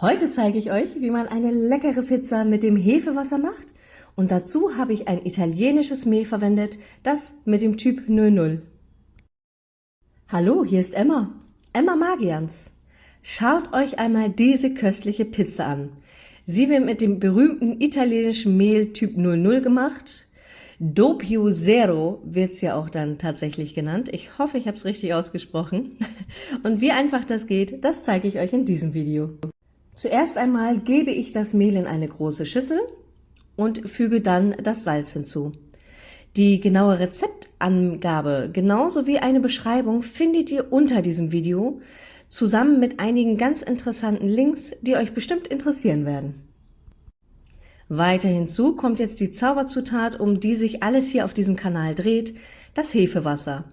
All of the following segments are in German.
Heute zeige ich euch, wie man eine leckere Pizza mit dem Hefewasser macht und dazu habe ich ein italienisches Mehl verwendet, das mit dem Typ 00. Hallo, hier ist Emma, Emma Magians. Schaut euch einmal diese köstliche Pizza an. Sie wird mit dem berühmten italienischen Mehl Typ 00 gemacht. Doppio Zero wird es ja auch dann tatsächlich genannt. Ich hoffe, ich habe es richtig ausgesprochen. Und wie einfach das geht, das zeige ich euch in diesem Video. Zuerst einmal gebe ich das Mehl in eine große Schüssel und füge dann das Salz hinzu. Die genaue Rezeptangabe genauso wie eine Beschreibung findet ihr unter diesem Video, zusammen mit einigen ganz interessanten Links, die euch bestimmt interessieren werden. Weiter hinzu kommt jetzt die Zauberzutat, um die sich alles hier auf diesem Kanal dreht, das Hefewasser.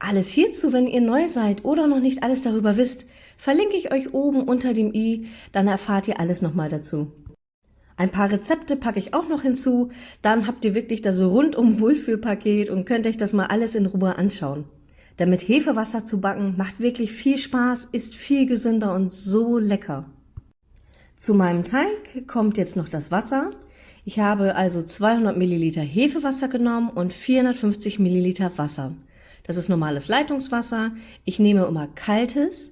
Alles hierzu, wenn ihr neu seid oder noch nicht alles darüber wisst, verlinke ich euch oben unter dem i, dann erfahrt ihr alles nochmal dazu. Ein paar Rezepte packe ich auch noch hinzu, dann habt ihr wirklich das rundum Wohlfühlpaket und könnt euch das mal alles in Ruhe anschauen. Denn mit Hefewasser zu backen macht wirklich viel Spaß, ist viel gesünder und so lecker. Zu meinem Teig kommt jetzt noch das Wasser. Ich habe also 200 Milliliter Hefewasser genommen und 450 Milliliter Wasser. Das ist normales Leitungswasser. Ich nehme immer kaltes,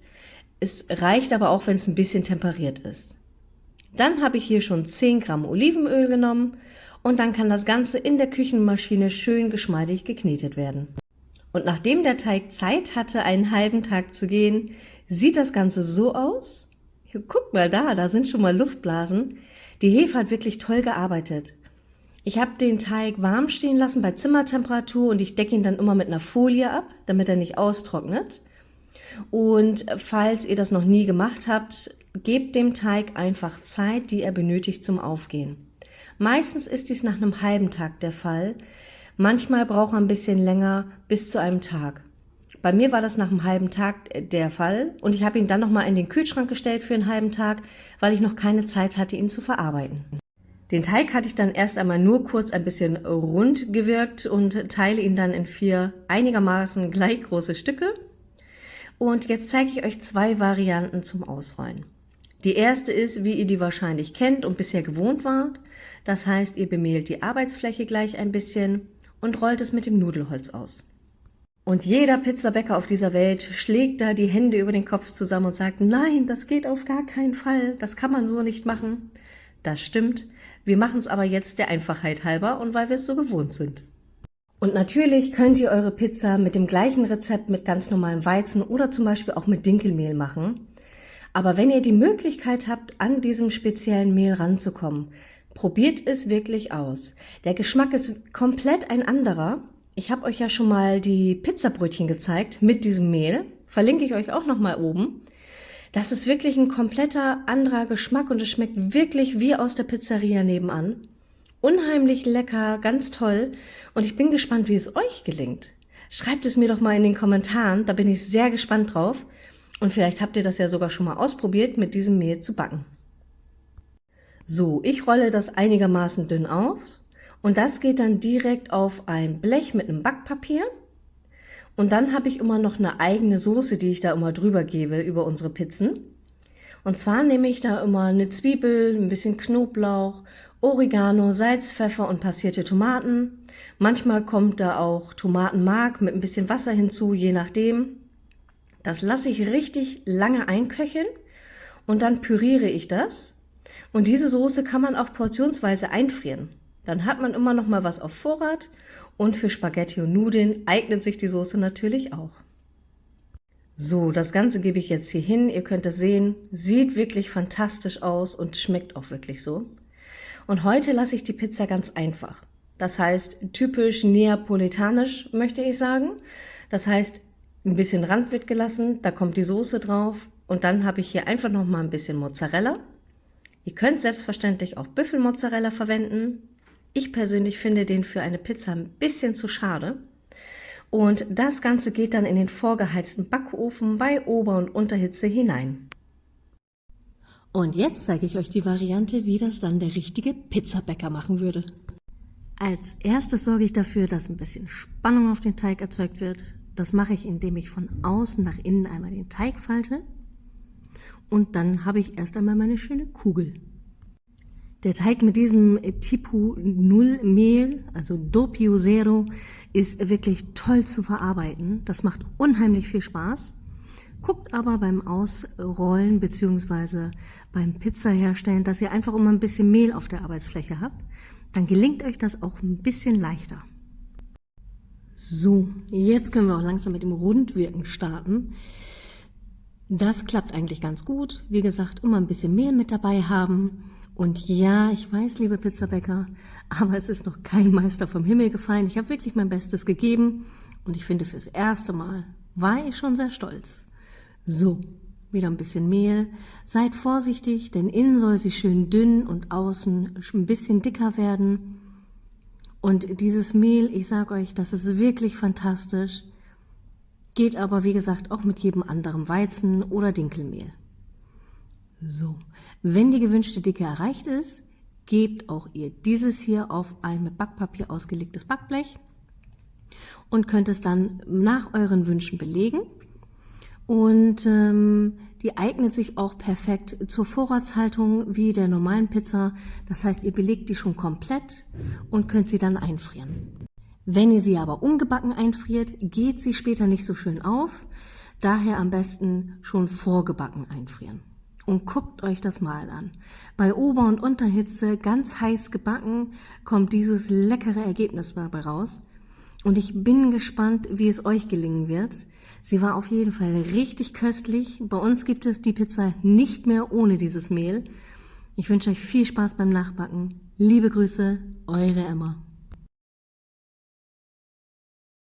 es reicht aber auch, wenn es ein bisschen temperiert ist. Dann habe ich hier schon 10 Gramm Olivenöl genommen und dann kann das Ganze in der Küchenmaschine schön geschmeidig geknetet werden. Und nachdem der Teig Zeit hatte, einen halben Tag zu gehen, sieht das Ganze so aus. Guck mal da, da sind schon mal Luftblasen. Die Hefe hat wirklich toll gearbeitet. Ich habe den Teig warm stehen lassen bei Zimmertemperatur und ich decke ihn dann immer mit einer Folie ab, damit er nicht austrocknet. Und falls ihr das noch nie gemacht habt, gebt dem Teig einfach Zeit, die er benötigt zum Aufgehen. Meistens ist dies nach einem halben Tag der Fall. Manchmal braucht er ein bisschen länger bis zu einem Tag. Bei mir war das nach einem halben Tag der Fall und ich habe ihn dann nochmal in den Kühlschrank gestellt für einen halben Tag, weil ich noch keine Zeit hatte, ihn zu verarbeiten. Den Teig hatte ich dann erst einmal nur kurz ein bisschen rund gewirkt und teile ihn dann in vier einigermaßen gleich große Stücke. Und jetzt zeige ich euch zwei Varianten zum Ausrollen. Die erste ist, wie ihr die wahrscheinlich kennt und bisher gewohnt wart. Das heißt, ihr bemehlt die Arbeitsfläche gleich ein bisschen und rollt es mit dem Nudelholz aus. Und jeder Pizzabäcker auf dieser Welt schlägt da die Hände über den Kopf zusammen und sagt, nein, das geht auf gar keinen Fall, das kann man so nicht machen. Das stimmt, wir machen es aber jetzt der Einfachheit halber und weil wir es so gewohnt sind. Und natürlich könnt ihr eure Pizza mit dem gleichen Rezept mit ganz normalem Weizen oder zum Beispiel auch mit Dinkelmehl machen. Aber wenn ihr die Möglichkeit habt, an diesem speziellen Mehl ranzukommen, probiert es wirklich aus. Der Geschmack ist komplett ein anderer. Ich habe euch ja schon mal die Pizzabrötchen gezeigt mit diesem Mehl. Verlinke ich euch auch noch mal oben. Das ist wirklich ein kompletter anderer Geschmack und es schmeckt wirklich wie aus der Pizzeria nebenan. Unheimlich lecker, ganz toll und ich bin gespannt, wie es euch gelingt. Schreibt es mir doch mal in den Kommentaren, da bin ich sehr gespannt drauf. Und vielleicht habt ihr das ja sogar schon mal ausprobiert, mit diesem Mehl zu backen. So, ich rolle das einigermaßen dünn auf und das geht dann direkt auf ein Blech mit einem Backpapier. Und dann habe ich immer noch eine eigene Soße, die ich da immer drüber gebe über unsere Pizzen. Und zwar nehme ich da immer eine Zwiebel, ein bisschen Knoblauch Oregano, Salz, Pfeffer und passierte Tomaten. Manchmal kommt da auch Tomatenmark mit ein bisschen Wasser hinzu, je nachdem. Das lasse ich richtig lange einköcheln und dann püriere ich das. Und diese Soße kann man auch portionsweise einfrieren. Dann hat man immer noch mal was auf Vorrat und für Spaghetti und Nudeln eignet sich die Soße natürlich auch. So, das Ganze gebe ich jetzt hier hin. Ihr könnt es sehen, sieht wirklich fantastisch aus und schmeckt auch wirklich so. Und heute lasse ich die Pizza ganz einfach. Das heißt, typisch neapolitanisch möchte ich sagen. Das heißt, ein bisschen Rand wird gelassen, da kommt die Soße drauf und dann habe ich hier einfach noch mal ein bisschen Mozzarella. Ihr könnt selbstverständlich auch Büffelmozzarella verwenden. Ich persönlich finde den für eine Pizza ein bisschen zu schade. Und das Ganze geht dann in den vorgeheizten Backofen bei Ober- und Unterhitze hinein. Und jetzt zeige ich euch die Variante, wie das dann der richtige Pizzabäcker machen würde. Als erstes sorge ich dafür, dass ein bisschen Spannung auf den Teig erzeugt wird. Das mache ich, indem ich von außen nach innen einmal den Teig falte und dann habe ich erst einmal meine schöne Kugel. Der Teig mit diesem Typu 0 Mehl, also Doppio Zero, ist wirklich toll zu verarbeiten. Das macht unheimlich viel Spaß. Guckt aber beim Ausrollen bzw. beim Pizza herstellen, dass ihr einfach immer ein bisschen Mehl auf der Arbeitsfläche habt. Dann gelingt euch das auch ein bisschen leichter. So, jetzt können wir auch langsam mit dem Rundwirken starten. Das klappt eigentlich ganz gut. Wie gesagt, immer ein bisschen Mehl mit dabei haben. Und ja, ich weiß, liebe Pizzabäcker, aber es ist noch kein Meister vom Himmel gefallen. Ich habe wirklich mein Bestes gegeben und ich finde, fürs erste Mal war ich schon sehr stolz. So, wieder ein bisschen Mehl. Seid vorsichtig, denn innen soll sie schön dünn und außen ein bisschen dicker werden. Und dieses Mehl, ich sage euch, das ist wirklich fantastisch. Geht aber, wie gesagt, auch mit jedem anderen Weizen- oder Dinkelmehl. So, wenn die gewünschte Dicke erreicht ist, gebt auch ihr dieses hier auf ein mit Backpapier ausgelegtes Backblech und könnt es dann nach euren Wünschen belegen. Und ähm, die eignet sich auch perfekt zur Vorratshaltung wie der normalen Pizza. Das heißt, ihr belegt die schon komplett und könnt sie dann einfrieren. Wenn ihr sie aber ungebacken einfriert, geht sie später nicht so schön auf. Daher am besten schon vorgebacken einfrieren. Und guckt euch das mal an. Bei Ober- und Unterhitze, ganz heiß gebacken, kommt dieses leckere Ergebnis dabei raus. Und ich bin gespannt, wie es euch gelingen wird. Sie war auf jeden Fall richtig köstlich. Bei uns gibt es die Pizza nicht mehr ohne dieses Mehl. Ich wünsche euch viel Spaß beim Nachbacken. Liebe Grüße, eure Emma.